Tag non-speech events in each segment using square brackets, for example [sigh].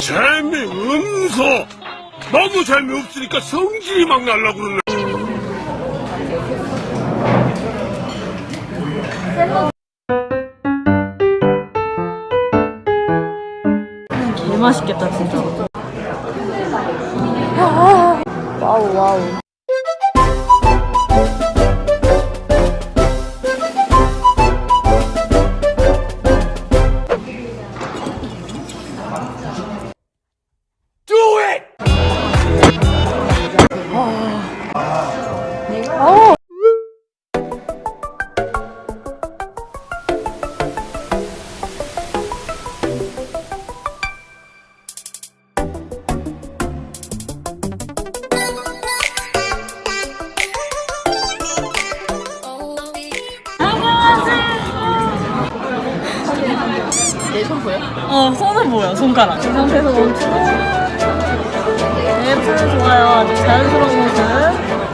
재미없어 너무 재미없으니까 성질이 막 날라 그러네 개 맛있겠다 진짜. 어 손은 뭐야 손가락. 이 상태에서 멈추고. 네, 풀 좋아요. 아주 자연스러운 모습.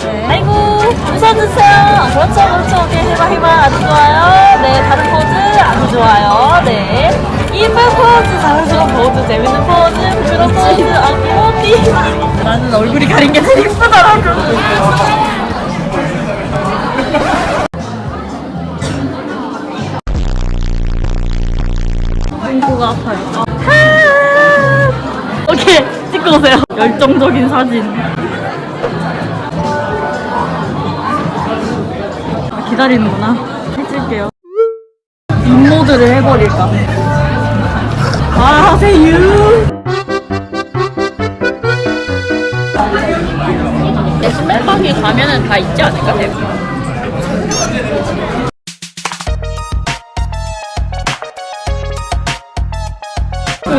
네. 아이고 웃어주세요. 아, 그렇죠 그렇죠. 오케이 해봐 해봐 아주 좋아요. 네 다른 포즈 아주 좋아요. 네 이쁜 포즈 자연스러운 포즈 재밌는 포즈 부드러운 포즈 아기 어디 나는 얼굴이 가린 게 제일 이쁘더라고. 열정적인 사진. 아, 기다리는구나. 해줄게요. 인모드를 해버릴까. 아. 내 신발방에 가면은 다 있지 않을까 대부분.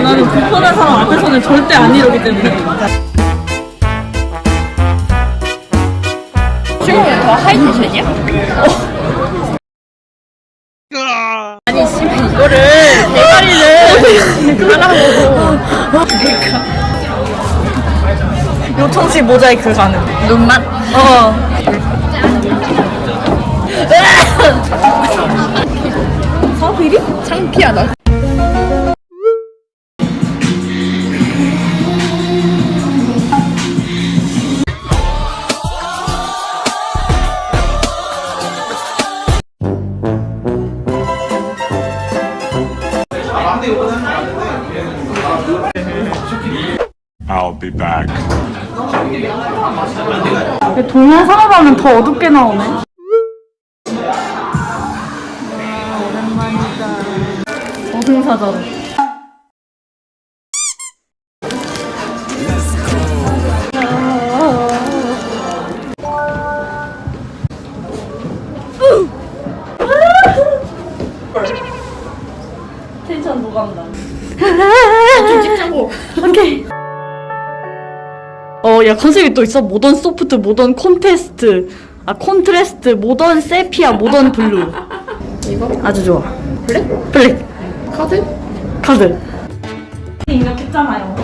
나는 불편한 사람 앞에서는 절대 안 이러기 때문에. 지금 더 하이텐션이야? 아니 씨발 이거를 대가리를 하라고 그러니까. 요청시 모자이크 가능. 눈만? 어. 사비리? 창피하다 I'll be back 동안 사업하면 더 어둡게 나오네. 저승사자로. 텐션 노감다. 좀 찍자고. [laughs] 오케이. 어, 야, 컨셉이 또 있어. modern soft, modern contest. 아, contrast, modern sepia, modern blue. 이거? 아주 좋아. 블랙? 블랙. 카드? 카드. 입력했잖아요.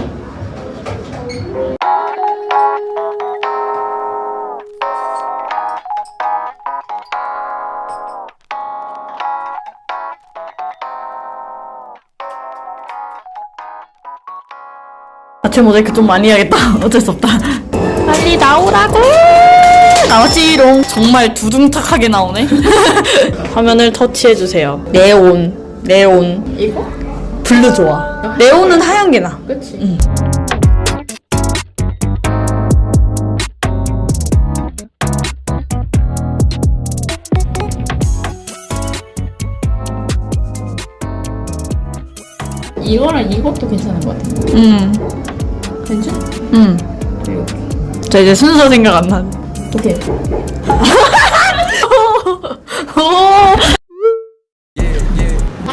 아체 모자이크 좀 많이 해야겠다. [laughs] 어쩔 수 없다. 빨리 나오라고! 나왔지롱. 정말 두둥탁하게 나오네. [laughs] 화면을 터치해주세요. 네온. 네온. 이거? blue 좋아. 네온은 하얀 게 나. 그치? 이거랑 이것도 괜찮은 것 같아. 응. 괜찮? 응. 자, 이제 순서 생각 안 나. 오케이. [laughs] 오!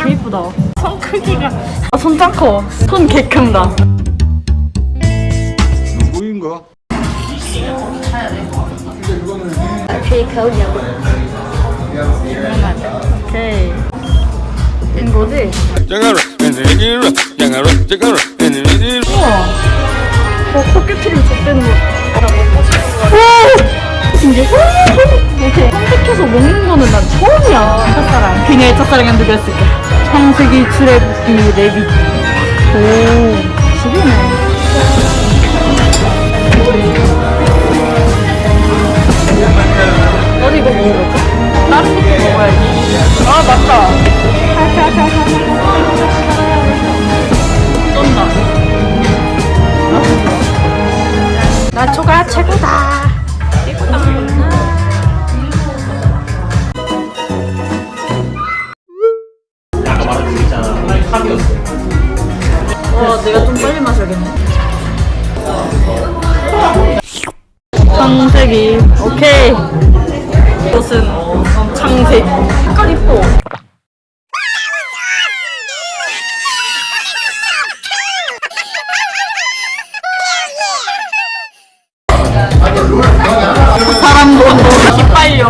개 이쁘다. 손 크기가. 아, 손짱 커. 손 개 큰다. 누구인가? 오케이. 된 거지? 장가라 장가라 장가라 장가라 우와. 어, 코끼리를 줬대는 거. 오! 신기해. 이렇게 선택해서 먹는 거는 난 처음이야. 첫사랑. 그녀의 첫사랑은 누구였을까? 창세기 출애굽기 레비. 오, 지리네. 어디 이거 먹어볼까? 다른 것도 먹어야지. 창세기. 오케이. 이것은 창세기. 색깔 이뻐. 사람 거 기빨려.